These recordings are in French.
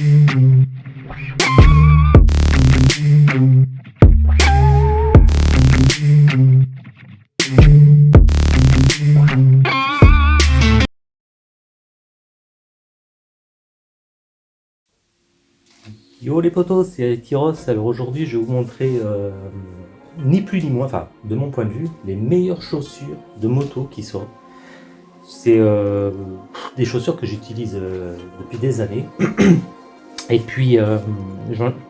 Yo les potos, c'est Tyros. Alors aujourd'hui, je vais vous montrer euh, ni plus ni moins, enfin de mon point de vue, les meilleures chaussures de moto qui sont. C'est euh, des chaussures que j'utilise euh, depuis des années. Et puis,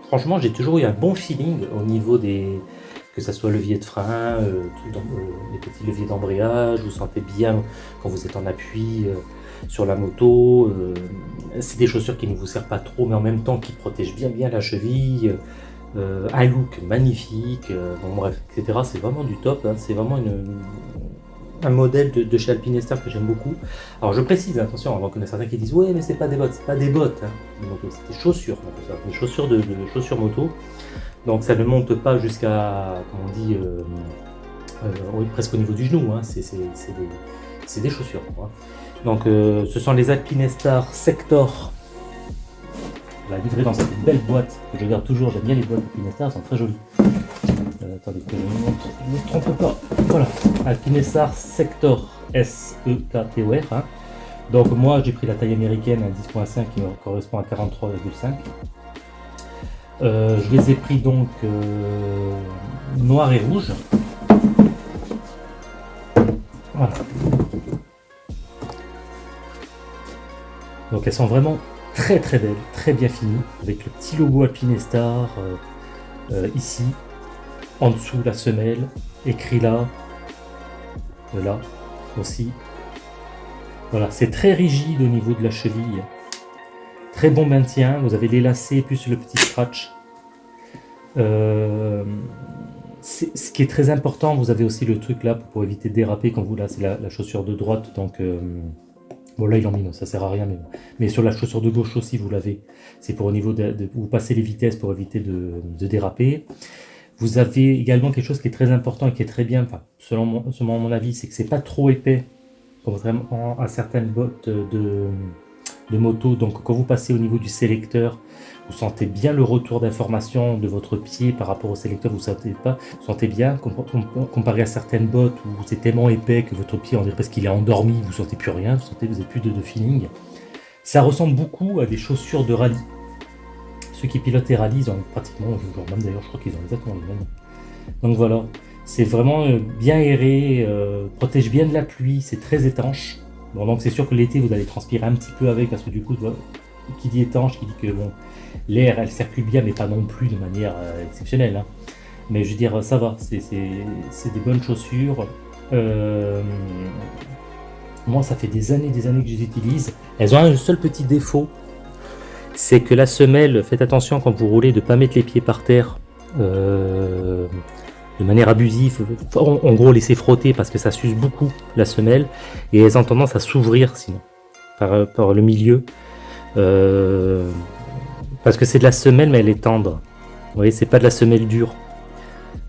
franchement, j'ai toujours eu un bon feeling au niveau des, que ce soit levier de frein, les petits leviers d'embrayage, vous sentez bien quand vous êtes en appui sur la moto. Euh, c'est des chaussures qui ne vous servent pas trop, mais en même temps qui protègent bien bien la cheville. Euh, un look magnifique, euh, bon bref, etc. C'est vraiment du top, hein. c'est vraiment un modèle de, chez Alpinestar que j'aime beaucoup. Alors je précise, attention, avant qu'on ait certains qui disent ouais mais c'est pas des bottes, c'est pas des bottes, hein, c'est des chaussures, des chaussures de, chaussures moto. Donc ça ne monte pas jusqu'à, comment on dit, presque au niveau du genou, hein. c'est des, chaussures. Donc euh, ce sont les Alpinestar Sector. L'a livré dans cette belle boîte que je garde toujours. J'aime bien les boîtes Alpinestar, elles sont très jolies. Euh, attendez que je ne me trompe pas. Voilà, Alpinestar Sector S-E-K-T-O-R. Hein. Donc moi j'ai pris la taille américaine à 10.5 qui correspond à 43,5. Euh, je les ai pris donc noir et rouge. Voilà. Donc elles sont vraiment très très belles, très bien finies, avec le petit logo Alpinestar euh, euh, ici, en dessous la semelle, écrit là, là aussi. Voilà, c'est très rigide au niveau de la cheville, très bon maintien, vous avez les lacets plus le petit scratch. Euh, ce qui est très important, vous avez aussi le truc là pour, éviter de déraper quand vous là, la, chaussure de droite, donc Bon là il en mis, ça sert à rien, mais, mais sur la chaussure de gauche aussi vous l'avez. C'est pour au niveau de, vous passez les vitesses pour éviter de, déraper. Vous avez également quelque chose qui est très important et qui est très bien, enfin, selon, mon, selon mon avis, c'est que c'est pas trop épais, contrairement à certaines bottes de, de moto. Donc quand vous passez au niveau du sélecteur, vous sentez bien le retour d'information de votre pied par rapport au sélecteur, vous sentez pas, vous sentez bien, comparé à certaines bottes où c'est tellement épais que votre pied, on dirait parce qu'il est endormi, vous sentez plus rien, vous sentez vous n'avez plus de, feeling. Ça ressemble beaucoup à des chaussures de rallye. Ceux qui pilotent rallyes, ils ont pratiquement, même d'ailleurs, je crois qu'ils ont exactement les mêmes. Donc voilà, c'est vraiment euh, bien aéré, euh, protège bien de la pluie, c'est très étanche. Bon, donc c'est sûr que l'été, vous allez transpirer un petit peu avec, parce que du coup, qui dit étanche, qui dit que bon, l'air, elle circule bien, mais pas non plus de manière euh, exceptionnelle. Hein. Mais je veux dire, ça va, c'est des bonnes chaussures. Moi, ça fait des années des années que je les utilise. Elles ont un seul petit défaut, c'est que la semelle, faites attention quand vous roulez de ne pas mettre les pieds par terre euh, de manière abusive. En, gros, laisser frotter parce que ça s'use beaucoup la semelle et elles ont tendance à s'ouvrir sinon par, le milieu. Euh, parce que c'est de la semelle, mais elle est tendre. Vous voyez, c'est pas de la semelle dure.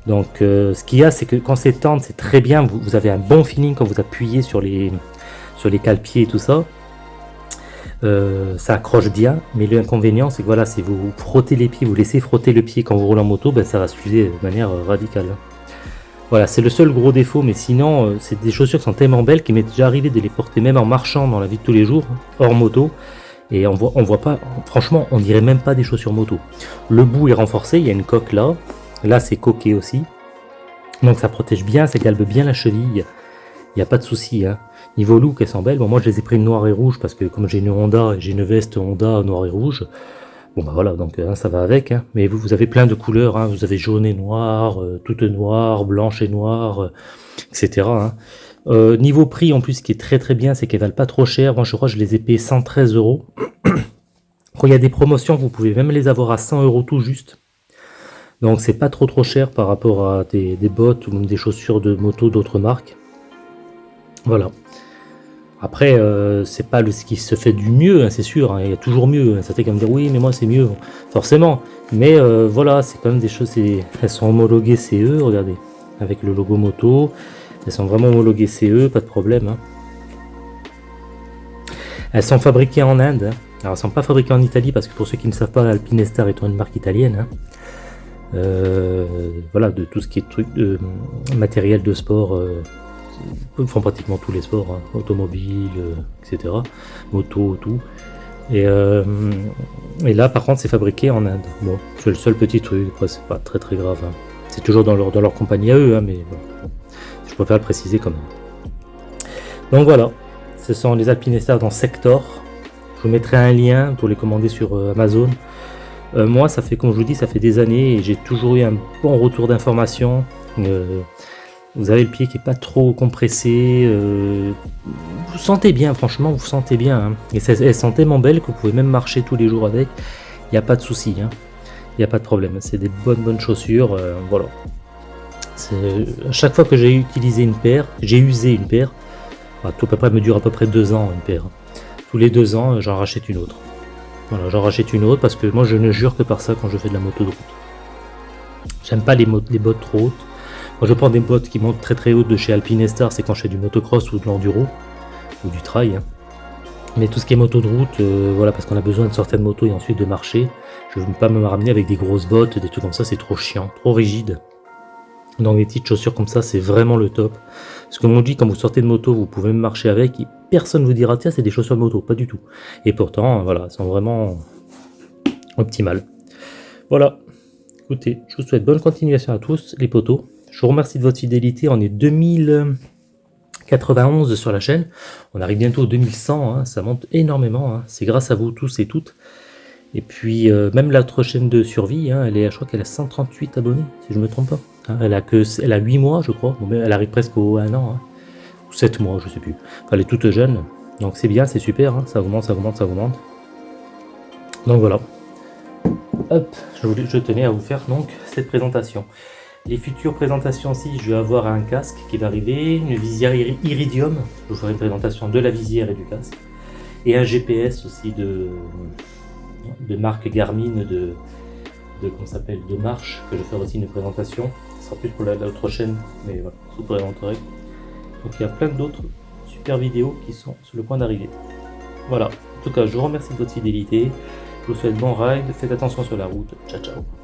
Donc, euh, ce qu'il y a, c'est que quand c'est tendre, c'est très bien. Vous, avez un bon feeling quand vous appuyez sur les, sur les et tout ça. Euh, ça accroche bien, mais l'inconvénient, c'est que voilà, si vous frottez les pieds, vous laissez frotter le pied quand vous roulez en moto, ben, ça va s'user de manière radicale. Voilà, c'est le seul gros défaut, mais sinon, euh, c'est des chaussures qui sont tellement belles qu'il m'est déjà arrivé de les porter même en marchant dans la vie de tous les jours, hors moto. Et on voit, on voit pas, franchement, on dirait même pas des chaussures moto. Le bout est renforcé, il y a une coque là. Là, c'est coqué aussi. Donc ça protège bien, ça galbe bien la cheville. Il n'y a pas de souci. Hein. Niveau look, elles sont belles. Bon, moi, je les ai pris noir et rouge parce que comme j'ai une Honda j'ai une veste Honda noir et rouge, bon bah voilà, donc hein, ça va avec. Hein. Mais vous, vous avez plein de couleurs. Hein. Vous avez jaune et noir, euh, toute noire, blanche et noire, euh, etc. Euh, niveau prix, en plus, ce qui est très très bien, c'est qu'elles valent pas trop cher. Moi, je crois que je les ai payées 113 euros. Quand il y a des promotions, vous pouvez même les avoir à 100 euros tout juste. Donc, c'est pas trop trop cher par rapport à des, bottes ou même des chaussures de moto d'autres marques. Voilà. Après, euh, c'est pas ce qui se fait du mieux, hein, c'est sûr. Hein. il y a toujours mieux. Ça fait quand même dire oui, mais moi c'est mieux, forcément. Mais euh, voilà, c'est quand même des choses. Elles sont homologuées CE, regardez, avec le logo moto. Elles sont vraiment homologuées CE, pas de problème. Hein. Elles sont fabriquées en Inde. Hein. Alors, elles sont pas fabriquées en Italie parce que pour ceux qui ne savent pas, Alpinestar étant une marque italienne. Hein. Euh, voilà, de tout ce qui est truc de matériel de sport. Euh, font pratiquement tous les sports, hein. automobile, etc. Moto, tout. Et, et, là, par contre, c'est fabriqué en Inde. Bon, c'est le seul petit truc. C'est pas très très grave. Hein. C'est toujours dans leur, dans leur compagnie à eux, mais bon, je préfère le préciser quand même. Donc voilà, ce sont les Alpinestars dans Sector. Je vous mettrai un lien pour les commander sur euh, Amazon. Euh, moi, ça fait, comme je vous dis, ça fait des années et j'ai toujours eu un bon retour d'information. Euh, vous avez le pied qui est pas trop compressé. vous sentez bien, franchement, vous sentez bien. Hein. Et elles sont tellement belles que vous pouvez même marcher tous les jours avec. Il n'y a pas de souci. Hein. Il n'y a pas de problème. C'est des bonnes bonnes chaussures. voilà. À chaque fois que j'ai utilisé une paire, j'ai usé une paire, tout à peu près me dure à peu près deux ans une paire. Tous les deux ans, j'en rachète une autre. Voilà, j'en rachète une autre parce que moi je ne jure que par ça quand je fais de la moto de route. J'aime pas les, les, bottes trop hautes. Moi je prends des bottes qui montent très très hautes de chez Alpinestar, c'est quand je fais du motocross ou de l'enduro ou du trail. Hein. Mais tout ce qui est moto de route, euh, voilà, parce qu'on a besoin de sortir de moto et ensuite de marcher, je ne veux pas me ramener avec des grosses bottes, des trucs comme ça, c'est trop chiant, trop rigide. Donc des petites chaussures comme ça, c'est vraiment le top. Parce que comme dit, quand vous sortez de moto, vous pouvez même marcher avec, et personne vous dira, tiens, c'est des chaussures de moto, pas du tout. Et pourtant, voilà, elles sont vraiment optimales. Voilà, écoutez, je vous souhaite bonne continuation à tous, les potos. Je vous remercie de votre fidélité, on est 2091 sur la chaîne. On arrive bientôt au 2100, hein. ça monte énormément, hein. c'est grâce à vous tous et toutes. Et puis, euh, même l'autre chaîne de survie, hein, elle est, je crois qu'elle a 138 abonnés, si je ne me trompe pas. Elle, a que, elle a 8 mois, je crois. elle arrive presque au 1 an. Ou 7 mois, je sais plus. elle est toute jeune. Donc c'est bien, c'est super. Ça augmente, ça augmente, ça augmente. Donc voilà. Hop, je, je tenais à vous faire donc cette présentation. Les futures présentations aussi, je vais avoir un casque qui va arriver, une visière Iridium. Je vous ferai une présentation de la visière et du casque. Et un GPS aussi de, de marque Garmin de, de s'appelle de marche que je ferai aussi une présentation. Ce sera plus pour l'autre chaîne mais voilà je vous présenterai. Donc il y a plein d'autres super vidéos qui sont sur le point d'arriver. Voilà. En tout cas je vous remercie de votre fidélité. Je vous souhaite bon ride. Faites attention sur la route. Ciao ciao